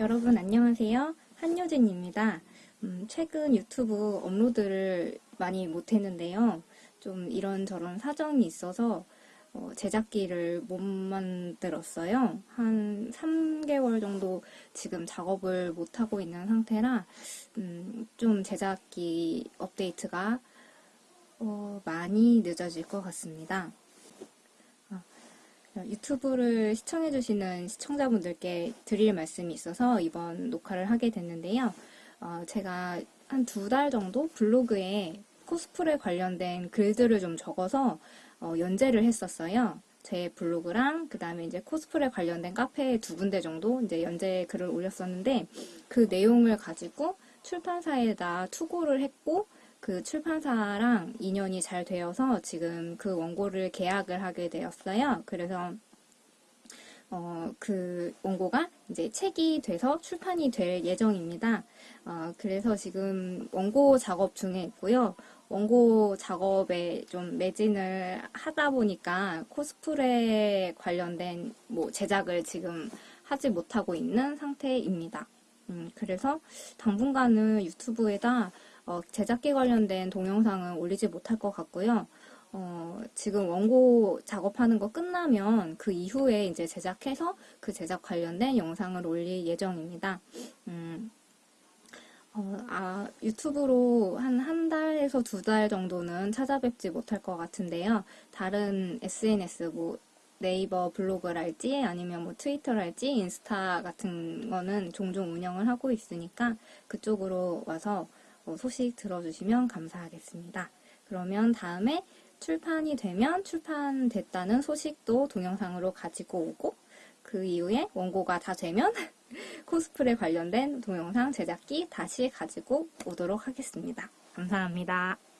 여러분 안녕하세요. 한효진입니다. 음, 최근 유튜브 업로드를 많이 못했는데요. 좀 이런저런 사정이 있어서 어, 제작기를 못 만들었어요. 한 3개월 정도 지금 작업을 못하고 있는 상태라 음, 좀 제작기 업데이트가 어, 많이 늦어질 것 같습니다. 유튜브를 시청해주시는 시청자분들께 드릴 말씀이 있어서 이번 녹화를 하게 됐는데요. 어, 제가 한 두 달 정도 블로그에 코스프레 관련된 글들을 좀 적어서 어, 연재를 했었어요. 제 블로그랑 그 다음에 이제 코스프레 관련된 카페 두 군데 정도 이제 연재 글을 올렸었는데 그 내용을 가지고 출판사에다 투고를 했고 그 출판사랑 인연이 잘 되어서 지금 그 원고를 계약을 하게 되었어요. 그래서 어, 그 원고가 이제 책이 돼서 출판이 될 예정입니다. 어, 그래서 지금 원고 작업 중에 있고요. 원고 작업에 좀 매진을 하다 보니까 코스프레 관련된 뭐 제작을 지금 하지 못하고 있는 상태입니다. 음, 그래서 당분간은 유튜브에다 어, 제작기 관련된 동영상은 올리지 못할 것 같고요. 어, 지금 원고 작업하는 거 끝나면 그 이후에 이제 제작해서 그 제작 관련된 영상을 올릴 예정입니다. 음, 어, 아, 유튜브로 한 한 달에서 두 달 정도는 찾아뵙지 못할 것 같은데요. 다른 SNS, 뭐, 네이버 블로그랄지 아니면 뭐 트위터랄지 인스타 같은 거는 종종 운영을 하고 있으니까 그쪽으로 와서 어, 소식 들어주시면 감사하겠습니다. 그러면 다음에 출판이 되면 출판됐다는 소식도 동영상으로 가지고 오고 그 이후에 원고가 다 되면 코스프레 관련된 동영상 제작기 다시 가지고 오도록 하겠습니다. 감사합니다.